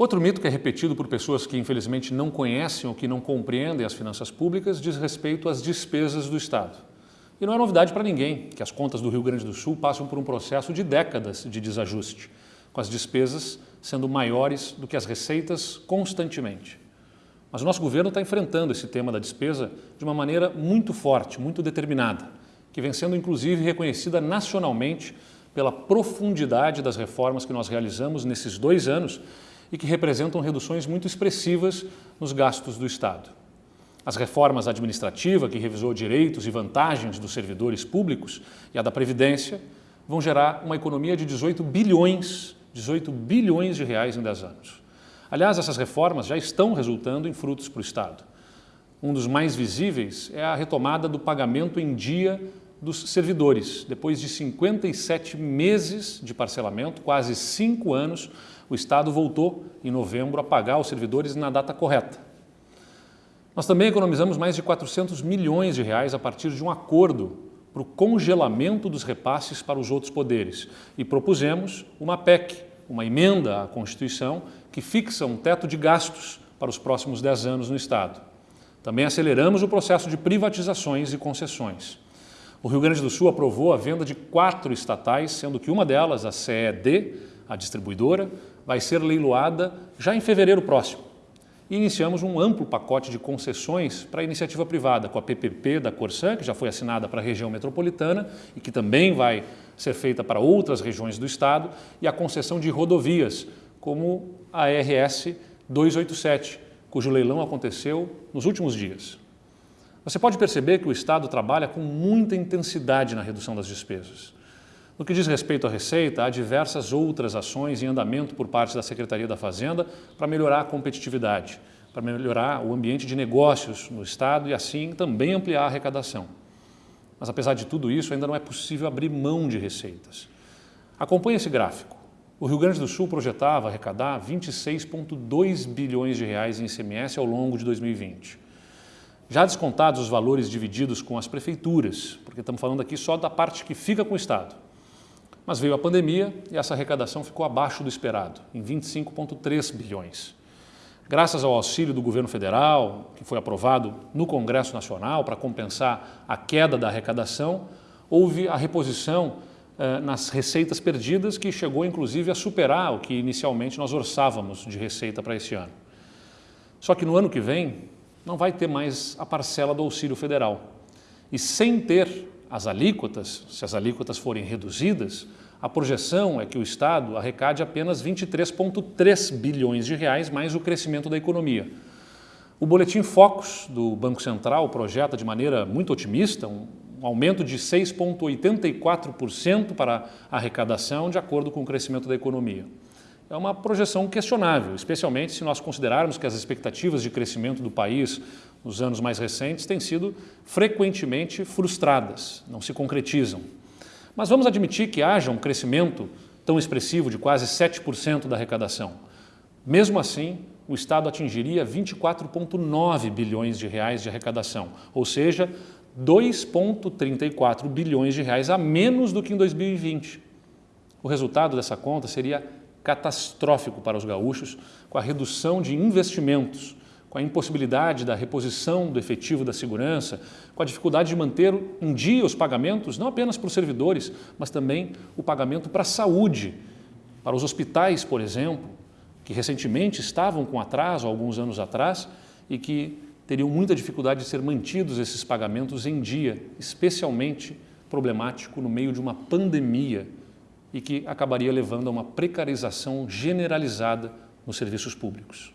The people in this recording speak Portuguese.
Outro mito que é repetido por pessoas que infelizmente não conhecem ou que não compreendem as finanças públicas diz respeito às despesas do Estado. E não é novidade para ninguém que as contas do Rio Grande do Sul passam por um processo de décadas de desajuste, com as despesas sendo maiores do que as receitas constantemente. Mas o nosso governo está enfrentando esse tema da despesa de uma maneira muito forte, muito determinada, que vem sendo inclusive reconhecida nacionalmente pela profundidade das reformas que nós realizamos nesses dois anos e que representam reduções muito expressivas nos gastos do Estado. As reformas administrativa, que revisou direitos e vantagens dos servidores públicos, e a da Previdência, vão gerar uma economia de 18 bilhões, 18 bilhões de reais em 10 anos. Aliás, essas reformas já estão resultando em frutos para o Estado. Um dos mais visíveis é a retomada do pagamento em dia dos servidores. Depois de 57 meses de parcelamento, quase cinco anos, o Estado voltou, em novembro, a pagar os servidores na data correta. Nós também economizamos mais de 400 milhões de reais a partir de um acordo para o congelamento dos repasses para os outros poderes e propusemos uma PEC, uma emenda à Constituição, que fixa um teto de gastos para os próximos 10 anos no Estado. Também aceleramos o processo de privatizações e concessões. O Rio Grande do Sul aprovou a venda de quatro estatais, sendo que uma delas, a CED, a distribuidora, vai ser leiloada já em fevereiro próximo. E iniciamos um amplo pacote de concessões para a iniciativa privada, com a PPP da Corsan, que já foi assinada para a região metropolitana e que também vai ser feita para outras regiões do estado, e a concessão de rodovias, como a RS 287, cujo leilão aconteceu nos últimos dias. Você pode perceber que o Estado trabalha com muita intensidade na redução das despesas. No que diz respeito à receita, há diversas outras ações em andamento por parte da Secretaria da Fazenda para melhorar a competitividade, para melhorar o ambiente de negócios no Estado e assim também ampliar a arrecadação. Mas apesar de tudo isso, ainda não é possível abrir mão de receitas. Acompanhe esse gráfico. O Rio Grande do Sul projetava arrecadar 26,2 bilhões de reais em ICMS ao longo de 2020. Já descontados os valores divididos com as prefeituras, porque estamos falando aqui só da parte que fica com o Estado. Mas veio a pandemia e essa arrecadação ficou abaixo do esperado, em 25,3 bilhões. Graças ao auxílio do governo federal, que foi aprovado no Congresso Nacional para compensar a queda da arrecadação, houve a reposição eh, nas receitas perdidas, que chegou inclusive a superar o que inicialmente nós orçávamos de receita para esse ano. Só que no ano que vem, não vai ter mais a parcela do auxílio federal. E sem ter as alíquotas, se as alíquotas forem reduzidas, a projeção é que o Estado arrecade apenas 23,3 bilhões de reais mais o crescimento da economia. O Boletim Focus do Banco Central projeta de maneira muito otimista um aumento de 6,84% para a arrecadação de acordo com o crescimento da economia é uma projeção questionável, especialmente se nós considerarmos que as expectativas de crescimento do país nos anos mais recentes têm sido frequentemente frustradas, não se concretizam. Mas vamos admitir que haja um crescimento tão expressivo de quase 7% da arrecadação. Mesmo assim, o Estado atingiria 24,9 bilhões de reais de arrecadação, ou seja, 2,34 bilhões de reais a menos do que em 2020. O resultado dessa conta seria catastrófico para os gaúchos, com a redução de investimentos, com a impossibilidade da reposição do efetivo da segurança, com a dificuldade de manter em dia os pagamentos, não apenas para os servidores, mas também o pagamento para a saúde, para os hospitais, por exemplo, que recentemente estavam com atraso, alguns anos atrás, e que teriam muita dificuldade de ser mantidos esses pagamentos em dia, especialmente problemático no meio de uma pandemia e que acabaria levando a uma precarização generalizada nos serviços públicos.